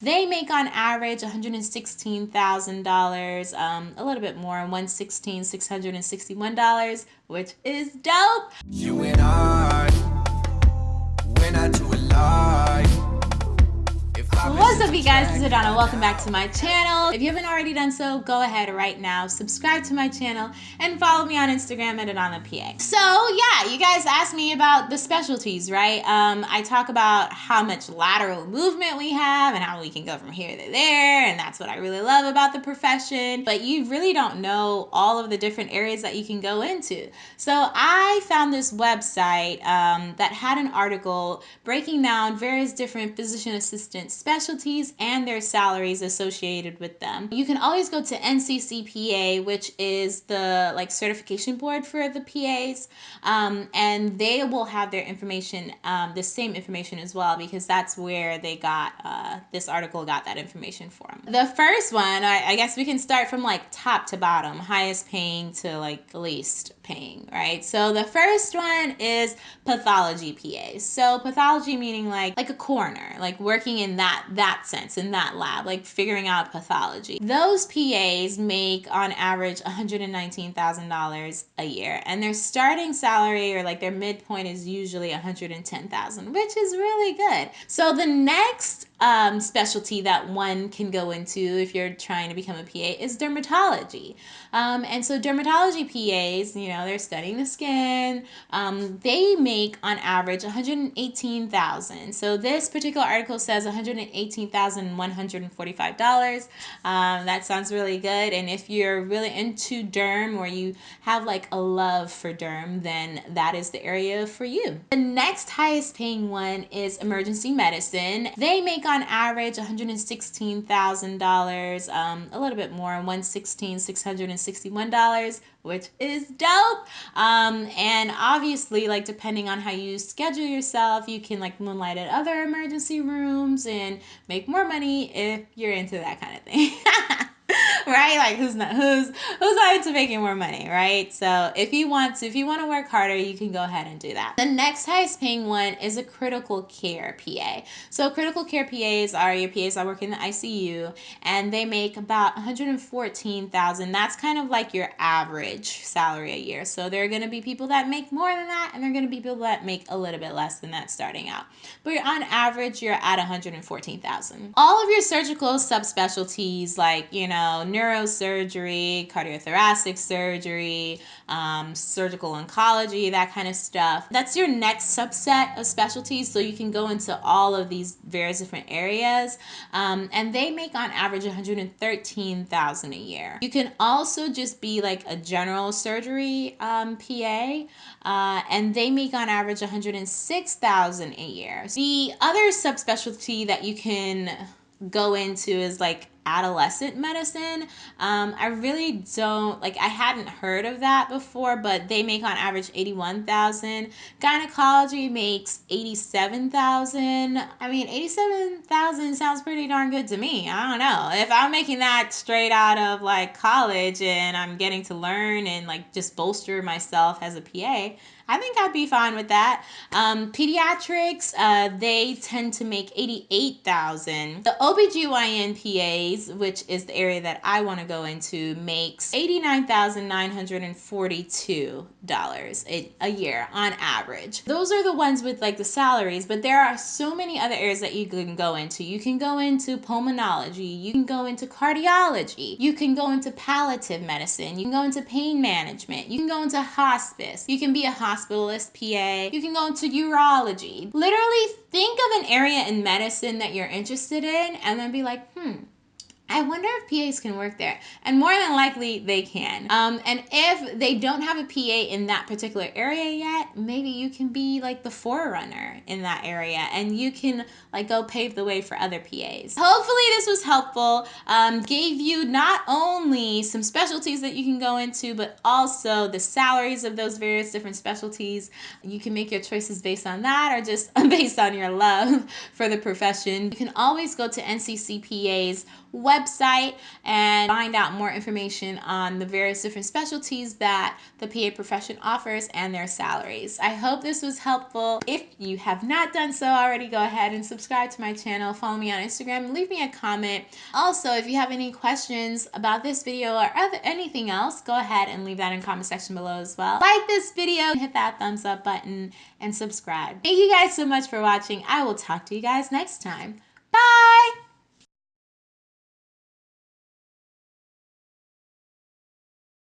They make on average $116,000, um, a little bit more, $116,661, which is dope. You and I, you guys, it's Adana. Welcome back to my channel. If you haven't already done so, go ahead right now, subscribe to my channel, and follow me on Instagram at AdanaPA. So yeah, you guys asked me about the specialties, right? Um, I talk about how much lateral movement we have and how we can go from here to there, and that's what I really love about the profession. But you really don't know all of the different areas that you can go into. So I found this website um, that had an article breaking down various different physician assistant specialties specialties and their salaries associated with them. You can always go to NCCPA, which is the like certification board for the PAs, um, and they will have their information, um, the same information as well, because that's where they got uh, this article got that information from. The first one, I, I guess we can start from like top to bottom, highest paying to like least paying, right? So the first one is pathology PAs. So pathology meaning like like a coroner, like working in that that sense in that lab, like figuring out pathology. Those PAs make on average $119,000 a year, and their starting salary or like their midpoint is usually 110,000, which is really good. So the next um, specialty that one can go into if you're trying to become a PA is dermatology. Um, and so dermatology PAs, you know, they're studying the skin. Um, they make on average 118,000. So this particular article says $118,145. Um, that sounds really good. And if you're really into derm or you have like a love for derm, then that is the area for you. The next highest paying one is emergency medicine. They make on average $116,000, um, a little bit more, $116,661, which is dope. Um, and obviously, like depending on how you schedule yourself, you can like moonlight at other emergency rooms and make more money if you're into that kind of thing. right? Like who's not who's who's not into making more money, right? So if you want to, if you want to work harder, you can go ahead and do that. The next highest paying one is a critical care PA. So critical care PAs are your PAs that work in the ICU, and they make about 114,000. That's kind of like your average salary a year. So there are going to be people that make more than that, and there are going to be people that make a little bit less than that starting out. But on average, you're at 114,000. All of your surgical subspecialties, like you know neurosurgery, cardiothoracic surgery, um, surgical oncology, that kind of stuff. That's your next subset of specialties. So you can go into all of these various different areas. Um, and they make on average 113,000 a year. You can also just be like a general surgery um, PA, uh, and they make on average 106,000 a year. The other subspecialty that you can go into is like adolescent medicine. Um, I really don't like. I hadn't heard of that before, but they make on average eighty one thousand. Gynecology makes eighty seven thousand. I mean, eighty seven thousand sounds pretty darn good to me. I don't know if I'm making that straight out of like college and I'm getting to learn and like just bolster myself as a PA. I think I'd be fine with that. Um, pediatrics, uh, they tend to make 88,000. The OBGYN PAs, which is the area that I want to go into, makes $89,942 a, a year on average. Those are the ones with like the salaries, but there are so many other areas that you can go into. You can go into pulmonology, you can go into cardiology, you can go into palliative medicine, you can go into pain management, you can go into hospice, you can be a hospitalist PA. You can go into urology. Literally think of an area in medicine that you're interested in and then be like, hmm, I wonder if PAs can work there. And more than likely, they can. Um, and if they don't have a PA in that particular area yet, maybe you can be like the forerunner in that area and you can like go pave the way for other PAs. Hopefully, this was helpful. Um, gave you not only some specialties that you can go into, but also the salaries of those various different specialties. You can make your choices based on that or just based on your love for the profession. You can always go to NCCPA's website website and find out more information on the various different specialties that the PA profession offers and their salaries. I hope this was helpful. If you have not done so already, go ahead and subscribe to my channel, follow me on Instagram, leave me a comment. Also, if you have any questions about this video or other, anything else, go ahead and leave that in comment section below as well. Like this video, hit that thumbs up button, and subscribe. Thank you guys so much for watching. I will talk to you guys next time.